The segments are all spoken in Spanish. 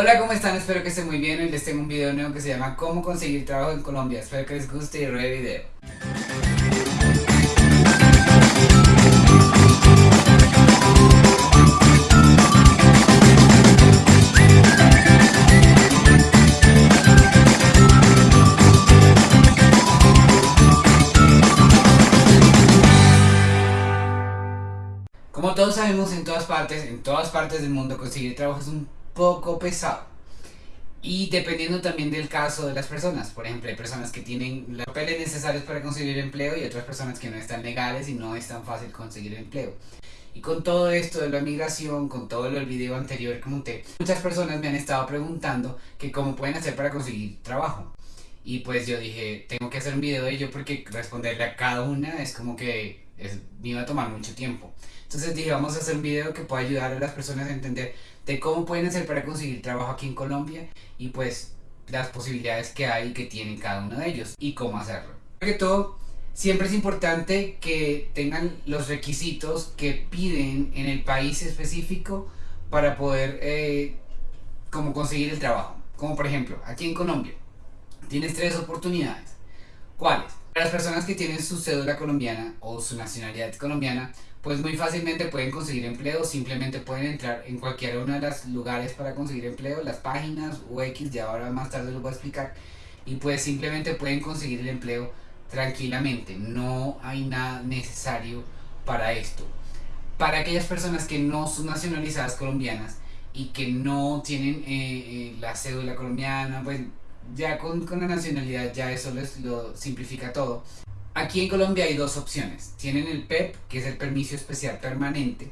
Hola, ¿cómo están? Espero que estén muy bien. Hoy les tengo un video nuevo que se llama Cómo conseguir trabajo en Colombia. Espero que les guste y el video. Como todos sabemos, en todas partes, en todas partes del mundo conseguir trabajo es un poco pesado. Y dependiendo también del caso de las personas. Por ejemplo, hay personas que tienen los papeles necesarios para conseguir empleo y otras personas que no están legales y no es tan fácil conseguir empleo. Y con todo esto de la migración, con todo el video anterior que monté, muchas personas me han estado preguntando que cómo pueden hacer para conseguir trabajo. Y pues yo dije, tengo que hacer un video de ello porque responderle a cada una es como que me iba a tomar mucho tiempo. Entonces dije, vamos a hacer un video que pueda ayudar a las personas a entender de cómo pueden hacer para conseguir trabajo aquí en Colombia y pues las posibilidades que hay que tienen cada uno de ellos y cómo hacerlo. Sobre todo, siempre es importante que tengan los requisitos que piden en el país específico para poder eh, como conseguir el trabajo. Como por ejemplo, aquí en Colombia, tienes tres oportunidades. ¿Cuáles? Las personas que tienen su cédula colombiana o su nacionalidad colombiana, pues muy fácilmente pueden conseguir empleo, simplemente pueden entrar en cualquiera uno de los lugares para conseguir empleo, las páginas o X, ya ahora más tarde lo voy a explicar, y pues simplemente pueden conseguir el empleo tranquilamente, no hay nada necesario para esto. Para aquellas personas que no son nacionalizadas colombianas y que no tienen eh, eh, la cédula colombiana, pues ya con, con, la nacionalidad ya eso les lo simplifica todo. Aquí en Colombia hay dos opciones. Tienen el PEP, e que es el permiso especial permanente,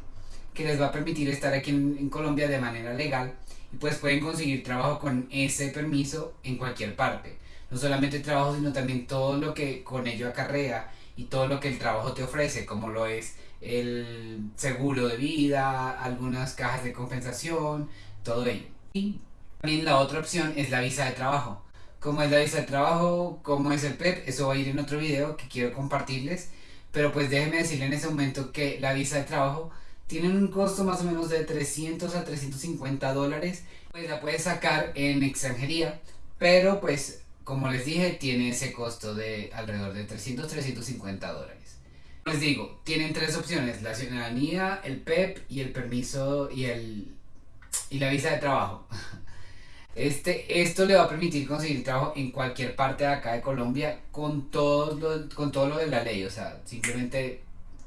que les va a permitir estar aquí en, Colombia de manera legal y pues pueden conseguir trabajo con ese permiso en cualquier parte. No solamente trabajo, sino también todo lo que con ello acarrea y todo lo que el trabajo te ofrece, como lo es el seguro de vida, algunas cajas de compensación, todo ello. Y también la otra opción es la visa de trabajo cómo es la visa de trabajo, cómo es el PEP, eso va a ir en otro video que quiero compartirles. Pero pues déjenme decirle en ese momento que la visa de trabajo tiene un costo más o menos de 300 a 350 dólares. Pues la puedes sacar en extranjería, pero pues como les dije tiene ese costo de alrededor de 300 350 dólares. Les digo, tienen tres opciones, la ciudadanía, el PEP y el permiso y, el, y la visa de trabajo. Este, esto le va a permitir conseguir trabajo en cualquier parte de acá de Colombia con todo lo, con todo lo de la ley, o sea, simplemente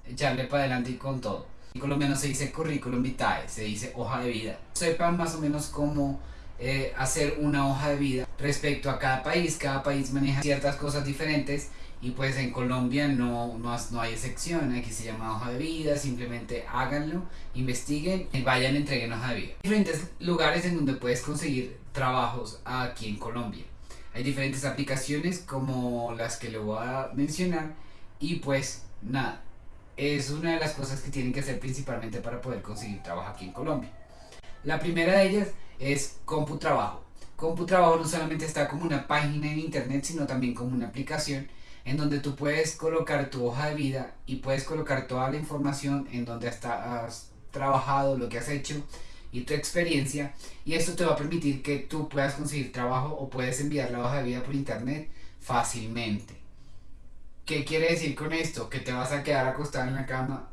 echarle para adelante y con todo. En colombiano se dice currículum vitae, se dice hoja de vida. Sepan más o menos cómo eh, hacer una hoja de vida respecto a cada país, cada país maneja ciertas cosas diferentes y pues en Colombia no, no, no, hay excepción, aquí se llama hoja de vida, simplemente háganlo, investiguen y vayan entreguen hoja de vida. Hay diferentes lugares en donde puedes conseguir trabajos aquí en Colombia. Hay diferentes aplicaciones como las que le voy a mencionar y pues nada, es una de las cosas que tienen que hacer principalmente para poder conseguir trabajo aquí en Colombia. La primera de ellas es CompuTrabajo. CompuTrabajo no solamente está como una página en internet, sino también como una aplicación en donde tú puedes colocar tu hoja de vida y puedes colocar toda la información en donde has trabajado, lo que has hecho y tu experiencia y esto te va a permitir que tú puedas conseguir trabajo o puedes enviar la hoja de vida por internet fácilmente. ¿Qué quiere decir con esto? ¿Que te vas a quedar acostado en la cama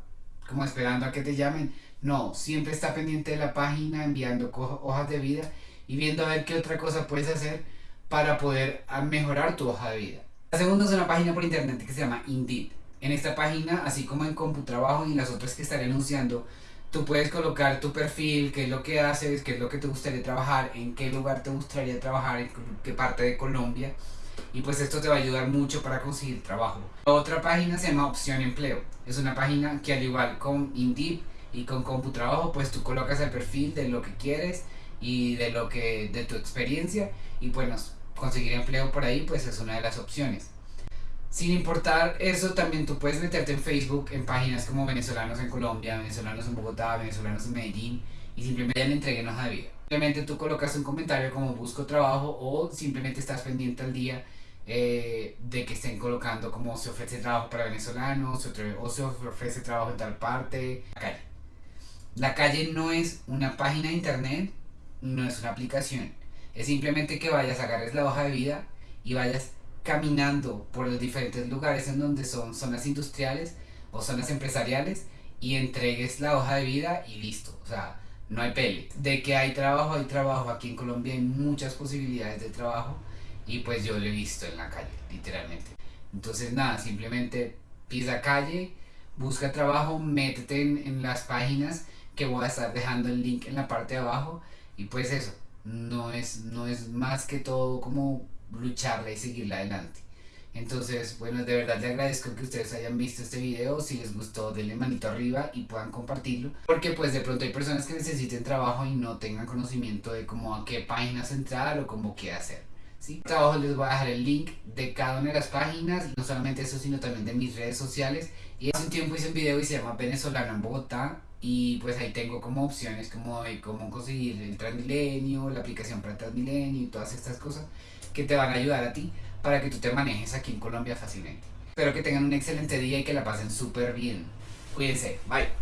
como esperando a que te llamen? No, siempre está pendiente de la página enviando hojas de vida y viendo a ver qué otra cosa puedes hacer para poder mejorar tu hoja de vida. La segunda es una página por internet que se llama Indeed. En esta página, así como en CompuTrabajo y en las otras que estaré anunciando, tú puedes colocar tu perfil, qué es lo que haces, qué es lo que te gustaría trabajar, en qué lugar te gustaría trabajar, en qué parte de Colombia. Y pues esto te va a ayudar mucho para conseguir trabajo. otra página se llama Opción Empleo. Es una página que al igual con Indeed y con CompuTrabajo, pues tú colocas el perfil de lo que quieres y de lo que de tu experiencia y bueno, conseguir empleo por ahí pues es una de las opciones. Sin importar eso, también tú puedes meterte en Facebook en páginas como venezolanos en Colombia, venezolanos en Bogotá, venezolanos en Medellín y simplemente le entreguen hoja de vida. Simplemente tú colocas un comentario como busco trabajo o simplemente estás pendiente al día eh, de que estén colocando como se ofrece trabajo para venezolanos o se ofrece trabajo en tal parte. La calle. La calle no es una página de internet no es una aplicación. Es simplemente que vayas, agarres la hoja de vida y vayas caminando por los diferentes lugares en donde son zonas industriales o zonas empresariales y entregues la hoja de vida y listo. O sea, no hay pele. De que hay trabajo, hay trabajo. Aquí en Colombia hay muchas posibilidades de trabajo y pues yo lo he visto en la calle, literalmente. Entonces nada, simplemente pisa calle, busca trabajo, métete en, en las páginas que voy a estar dejando el link en la parte de abajo y pues eso, no es, no es más que todo como lucharla y seguirla adelante. Entonces, bueno, de verdad les agradezco que ustedes hayan visto este video. Si les gustó, denle manito arriba y puedan compartirlo. Porque pues de pronto hay personas que necesiten trabajo y no tengan conocimiento de cómo a qué páginas entrar o cómo qué hacer. ¿sí? Abajo les voy a dejar el link de cada una de las páginas, no solamente eso, sino también de mis redes sociales. Y hace un tiempo hice un video y se llama Venezolano en Bogotá y pues ahí tengo como opciones como de cómo conseguir el Transmilenio, la aplicación para Transmilenio y todas estas cosas que te van a ayudar a ti para que tú te manejes aquí en Colombia fácilmente. Espero que tengan un excelente día y que la pasen súper bien. Cuídense, bye.